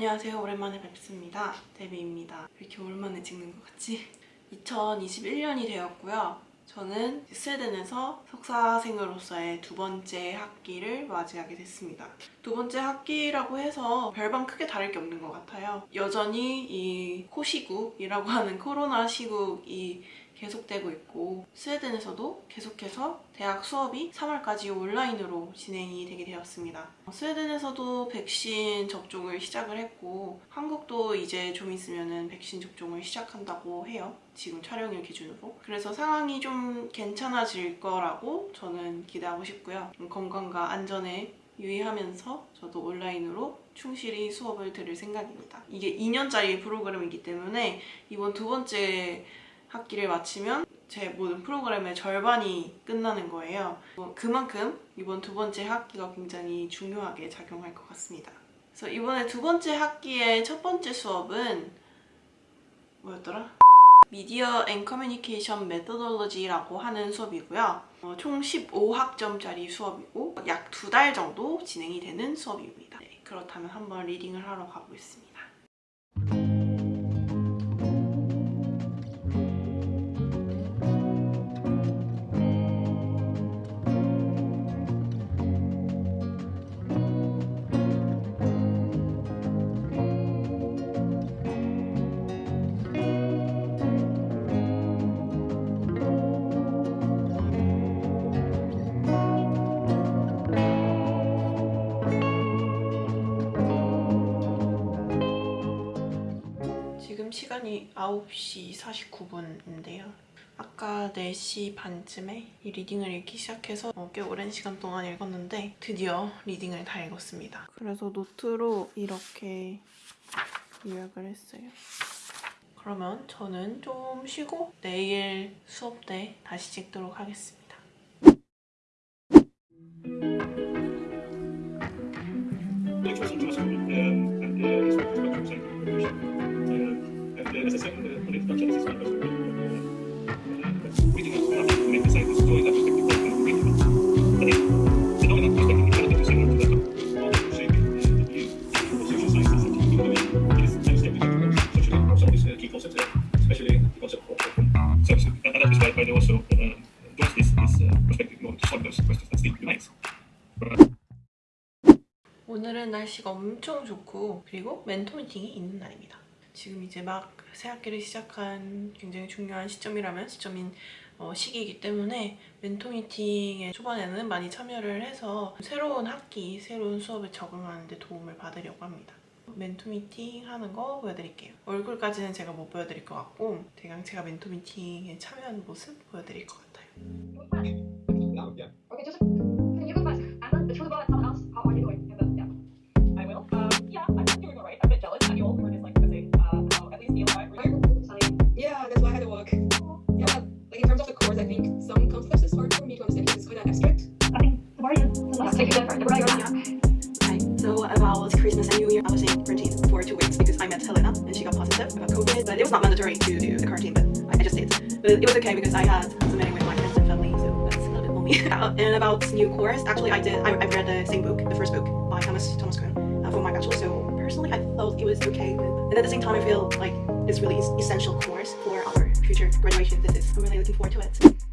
안녕하세요. 오랜만에 뵙습니다. 데비입니다. 왜 이렇게 오랜만에 찍는 것 같지? 2021년이 되었고요. 저는 스웨덴에서 석사생으로서의 두 번째 학기를 맞이하게 됐습니다. 두 번째 학기라고 해서 별반 크게 다를 게 없는 것 같아요. 여전히 이 코시국이라고 하는 코로나 시국이 계속되고 있고 스웨덴에서도 계속해서 대학 수업이 3월까지 온라인으로 진행이 되게 되었습니다. 스웨덴에서도 백신 접종을 시작을 했고 한국도 이제 좀 있으면 백신 접종을 시작한다고 해요. 지금 촬영일 기준으로. 그래서 상황이 좀 괜찮아질 거라고 저는 기대하고 싶고요. 건강과 안전에 유의하면서 저도 온라인으로 충실히 수업을 들을 생각입니다. 이게 2년짜리 프로그램이기 때문에 이번 두 번째 학기를 마치면 제 모든 프로그램의 절반이 끝나는 거예요. 뭐 그만큼 이번 두 번째 학기가 굉장히 중요하게 작용할 것 같습니다. 그래서 이번에 두 번째 학기의 첫 번째 수업은 뭐였더라? Media and Communication Methodology라고 하는 수업이고요. 어, 총 15학점짜리 수업이고 약 두 달 정도 진행이 되는 수업입니다. 네, 그렇다면 한번 reading을 하러 가보겠습니다. 시간이 9시 49분인데요. 아까 4시 반쯤에 이 리딩을 읽기 시작해서 어, 꽤 오랜 시간 동안 읽었는데 드디어 리딩을 다 읽었습니다. 그래서 노트로 이렇게 요약을 했어요. 그러면 저는 좀 쉬고 내일 수업 때 다시 찍도록 하겠습니다. 오늘은 날씨가 엄청 좋고 그리고 멘토 미팅이 있는 날입니다. 지금 이제 막 새학기를 시작한 굉장히 중요한 시점이라면 시점인 어, 시기이기 때문에 멘토 미팅의 초반에는 많이 참여를 해서 새로운 학기, 새로운 수업에 적응하는 데 도움을 받으려고 합니다. 멘토 미팅 하는 거 보여드릴게요. 얼굴까지는 제가 못 보여드릴 것 같고 대강 제가 멘토 미팅에 참여한 모습 보여드릴 것 같아요. It was not mandatory to do the quarantine, but I just did. But it was okay because I had some with my friends and family, so that's a little bit lonely. And about new course, actually I did. I, I read the same book, the first book by Thomas Thomas Kuhn uh, for my bachelor. So personally, I felt it was okay. And at the same time, I feel like it's really es- essential course for our future graduation thesis. I'm really looking forward to it.